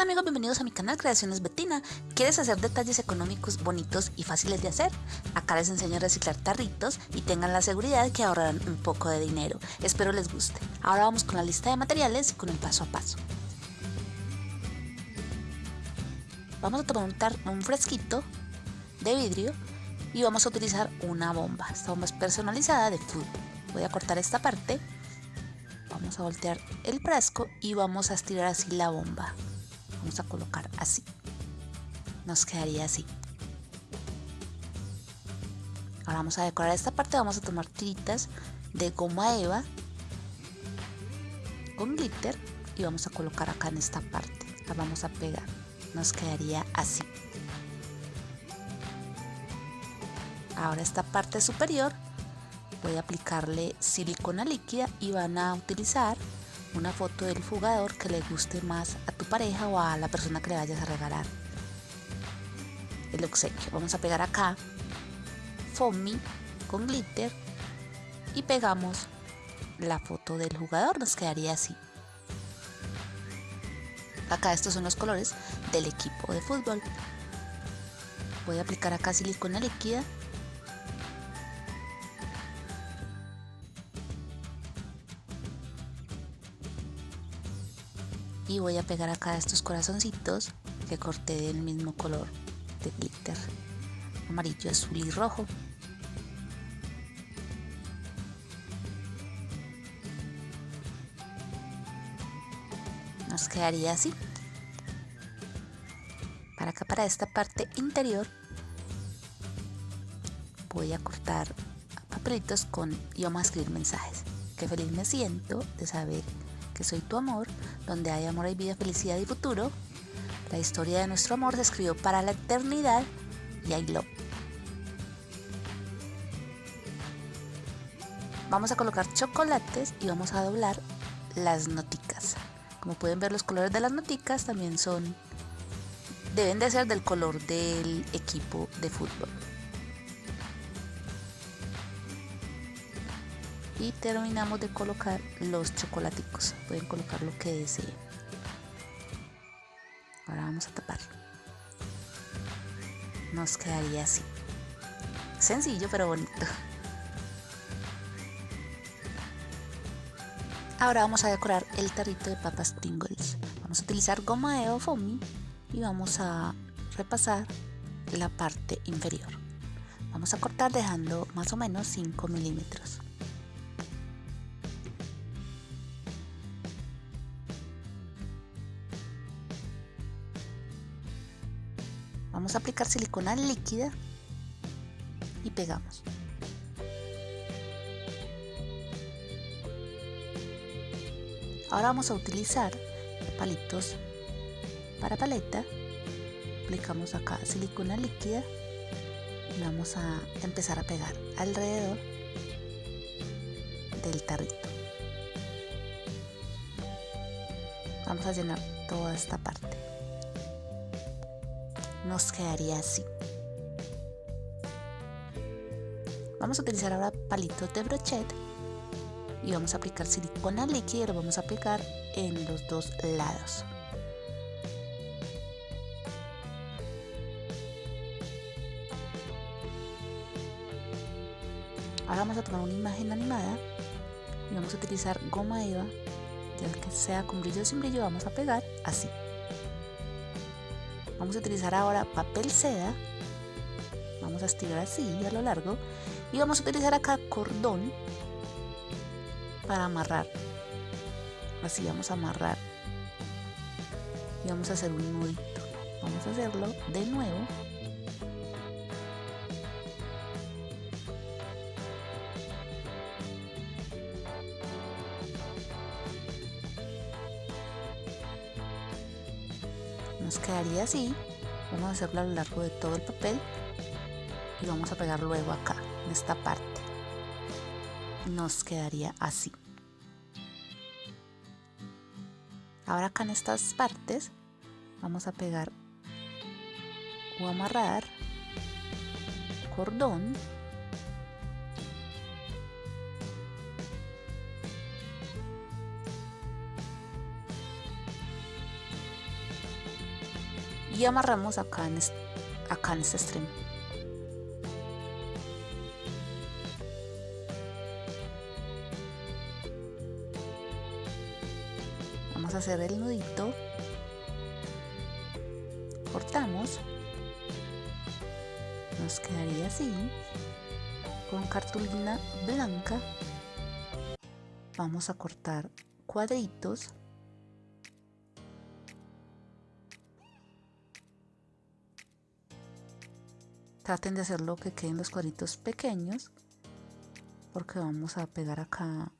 tal amigos? Bienvenidos a mi canal Creaciones Betina. ¿Quieres hacer detalles económicos bonitos y fáciles de hacer? Acá les enseño a reciclar tarritos y tengan la seguridad que ahorrarán un poco de dinero. Espero les guste. Ahora vamos con la lista de materiales y con el paso a paso. Vamos a tomar un, fresquito de vidrio y vamos a utilizar una bomba. Esta bomba es personalizada de fútbol. Voy a cortar esta parte vamos a voltear el frasco y vamos a estirar así la bomba a colocar así. Nos quedaría así. Ahora vamos a decorar esta parte vamos a tomar tiritas de goma eva con glitter y vamos a colocar acá en esta parte. La vamos a pegar. Nos quedaría así. Ahora esta parte superior voy a aplicarle silicona líquida y van a utilizar una foto del jugador que le guste más a tu pareja o a la persona que le vayas a regalar el obsequio. Vamos a pegar acá foamy con glitter y pegamos la foto del jugador, nos quedaría así. Acá estos son los colores del equipo de fútbol. Voy a aplicar acá silicona líquida y voy a pegar acá estos corazoncitos que corté del mismo color de glitter. Amarillo, azul y rojo. Nos quedaría así. Para acá para esta parte interior voy a cortar papelitos con y vamos a escribir mensajes. Que feliz me siento de saber soy tu amor, donde hay amor hay vida, felicidad y futuro. La historia de nuestro amor se escribió para la eternidad y I love. Vamos a colocar chocolates y vamos a doblar las noticas. Como pueden ver los colores de las noticas también son deben de ser del color del equipo de fútbol. Y terminamos de colocar los chocolaticos. Pueden colocar lo que deseen. Ahora vamos a taparlo nos quedaría así. Sencillo pero bonito. Ahora vamos a decorar el tarrito de papas Pringles vamos a utilizar goma de foamy y vamos a repasar la parte inferior. Vamos a cortar dejando más o menos 5 milímetros Vamos a aplicar silicona líquida y pegamos. Ahora vamos a utilizar palitos para paleta. Aplicamos acá silicona líquida y vamos a empezar a pegar alrededor del tarrito. Vamos a llenar toda esta parte nos quedaría así. Vamos a utilizar ahora palitos de brochet y vamos a aplicar silicona líquida y lo vamos a pegar en los dos lados. Ahora vamos a tomar una imagen animada y vamos a utilizar goma eva, ya que sea con brillo o sin brillo, vamos a pegar así. Vamos a utilizar ahora papel seda. Vamos a estirar así a lo largo. Y vamos a utilizar acá cordón para amarrar. Así vamos a amarrar. Y vamos a hacer un nudito. Vamos a hacerlo de nuevo. Nos quedaría así. Vamos a hacerlo a lo largo de todo el papel y vamos a pegar luego acá en esta parte. Nos quedaría así. Ahora acá en estas partes vamos a pegar o amarrar cordón y amarramos acá en acá en este extremo. Vamos a hacer el nudito. Cortamos. Nos quedaría así con cartulina blanca. Vamos a cortar cuadritos traten de hacerlo que queden los cuadritos pequeños porque vamos a pegar acá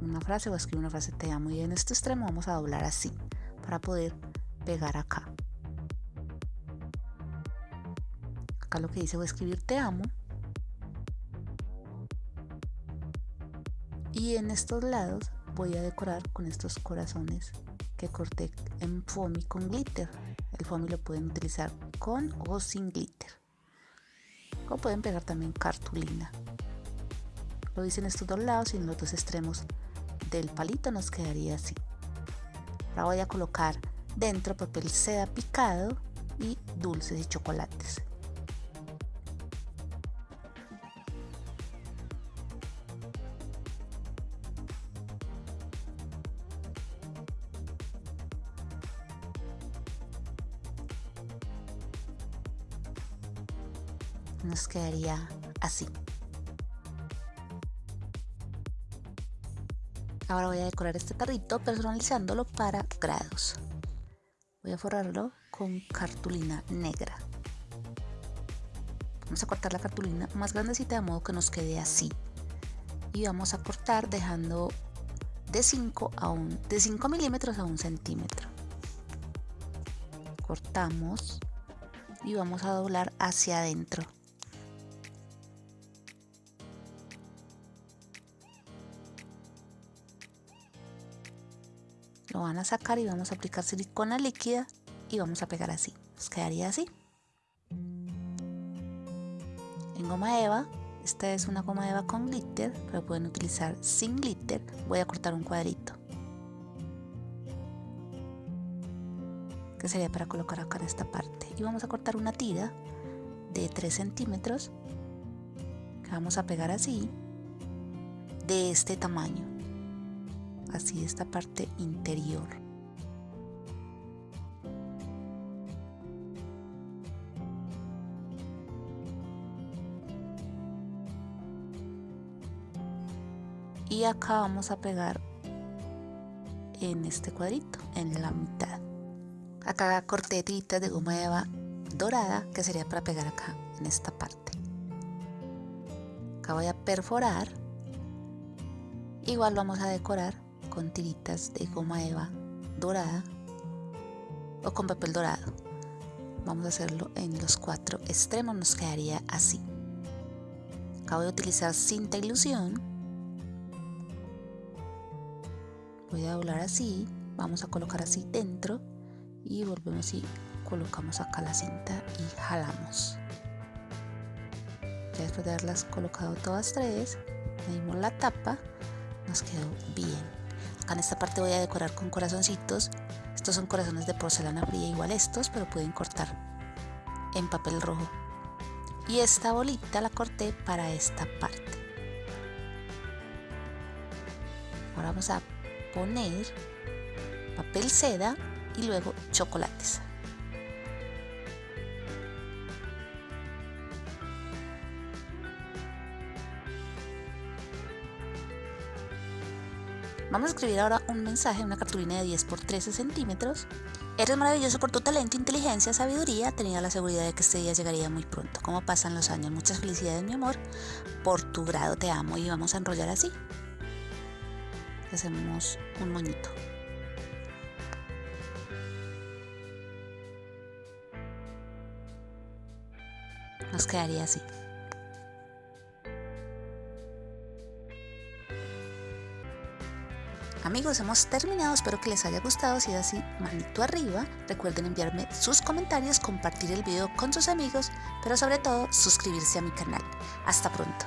una frase o escribir una frase te amo y en este extremo vamos a doblar así para poder pegar acá. Acá lo que dice voy a escribir te amo y en estos lados voy a decorar con estos corazones corté en foamy con glitter. El foamy lo pueden utilizar con o sin glitter. O pueden pegar también cartulina. Lo hice en estos dos lados y en los dos extremos del palito nos quedaría así. Ahora voy a colocar dentro papel seda picado y dulces y chocolates nos quedaría así. Ahora voy a decorar este tarrito personalizándolo para grados. Voy a forrarlo con cartulina negra. Vamos a cortar la cartulina más grandecita de modo que nos quede así. Y vamos a cortar dejando de 5 a un, de 5 milímetros a un centímetro. Cortamos y vamos a doblar hacia adentro. Lo van a sacar y vamos a aplicar silicona líquida y vamos a pegar así. Nos quedaría así. En goma eva esta es una goma eva con glitter pero pueden utilizar sin glitter. Voy a cortar un cuadrito. Que sería para colocar acá en esta parte. Y vamos a cortar una tira de 3 centímetros que vamos a pegar así de este tamaño así esta parte interior. Y acá vamos a pegar en este cuadrito, en la mitad. Acá corté de goma eva dorada que sería para pegar acá en esta parte. Acá voy a perforar. Igual vamos a decorar con tiritas de goma eva dorada o con papel dorado. Vamos a hacerlo en los cuatro extremos, nos quedaría así. Acabo de utilizar cinta ilusión. Voy a doblar así, vamos a colocar así dentro y volvemos y colocamos acá la cinta y jalamos. Ya después de haberlas colocado todas tres, medimos la tapa, nos quedó bien. Acá en esta parte voy a decorar con corazoncitos. Estos son corazones de porcelana fría igual estos, pero pueden cortar en papel rojo. Y esta bolita la corté para esta parte. Ahora vamos a poner papel seda y luego chocolates. Vamos a escribir ahora un mensaje en una cartulina de 10 por 13 centímetros. Eres maravilloso por tu talento, inteligencia, sabiduría. Tenía la seguridad de que este día llegaría muy pronto. Como pasan los años, muchas felicidades, mi amor. Por tu grado te amo. Y vamos a enrollar así. Hacemos un moñito. Nos quedaría así. Amigos, hemos terminado, espero que les haya gustado, si es así, manito arriba, recuerden enviarme sus comentarios, compartir el video con sus amigos, pero sobre todo suscribirse a mi canal. Hasta pronto.